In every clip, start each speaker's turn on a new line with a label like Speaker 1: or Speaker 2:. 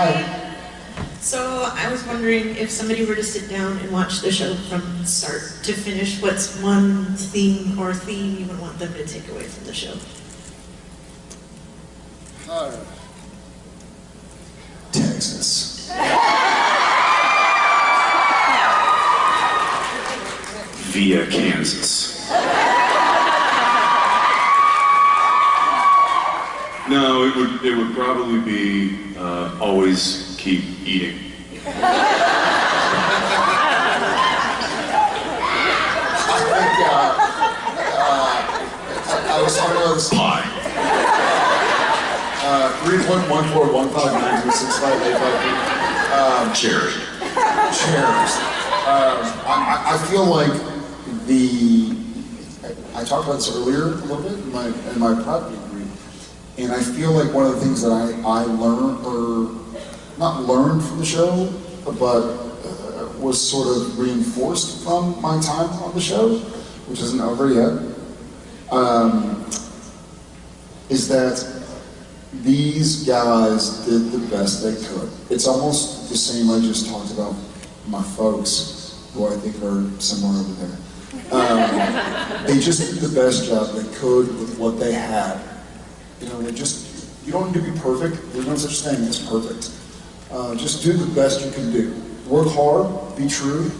Speaker 1: Hi.
Speaker 2: So I was wondering if somebody were to sit down and watch the show from start to finish, what's one theme or theme you would want them to take away from the show?
Speaker 1: Hi. Texas.
Speaker 3: via Kansas. No, it would it would probably be uh, always keep eating.
Speaker 1: Uh, uh, I, was talking about this.
Speaker 3: Pie.
Speaker 1: Uh, three.
Speaker 3: Cherry.
Speaker 1: chairs. Um, I, I feel like the, I talked about this earlier a little bit in my, in my prep and I feel like one of the things that I, I learned, or not learned from the show, but uh, was sort of reinforced from my time on the show, which isn't over yet, um, is that these guys did the best they could. It's almost the same I just talked about my folks, who I think are somewhere over there. Um, they just did the best job they could with what they had. You know, just, you don't need to be perfect. There's no such thing as perfect. Uh, just do the best you can do. Work hard, be true,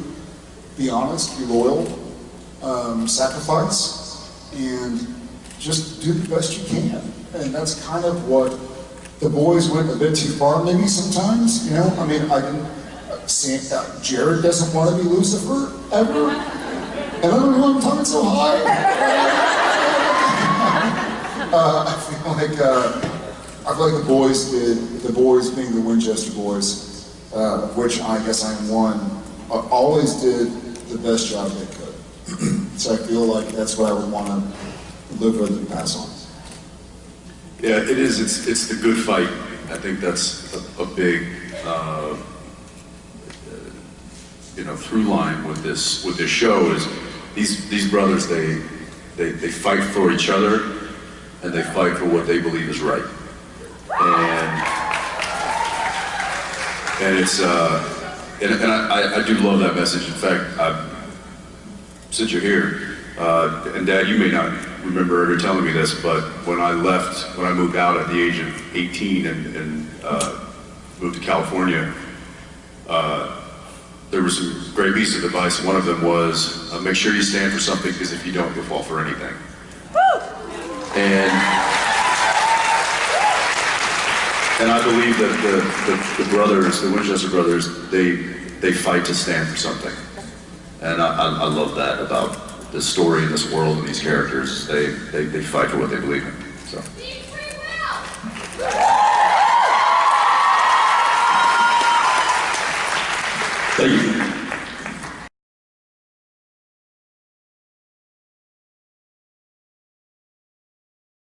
Speaker 1: be honest, be loyal, um, sacrifice, and just do the best you can. And that's kind of what the boys went a bit too far, maybe sometimes. You know, I mean, I can. Sam, uh, Jared doesn't want to be Lucifer ever, and I don't know why I'm talking so high. uh, I feel like uh, I feel like the boys did. The boys, being the Winchester boys, uh, which I guess I am one, uh, always did the best job they could. so I feel like that's what I would want to live with and pass on.
Speaker 3: Yeah, it is. It's it's the good fight. I think that's a, a big, uh, you know, through line with this with this show is these these brothers they they they fight for each other and they fight for what they believe is right. And and it's uh, and, and I, I do love that message. In fact, I, since you're here, uh, and Dad, you may not remember ever telling me this, but when I left, when I moved out at the age of 18 and, and uh, moved to California, uh, there were some great pieces of advice. One of them was, uh, make sure you stand for something, because if you don't, you'll fall for anything. And and I believe that the, the, the brothers, the Winchester brothers, they they fight to stand for something. And I, I, I love that about this story and this world and these characters. They, they, they fight for what they believe in.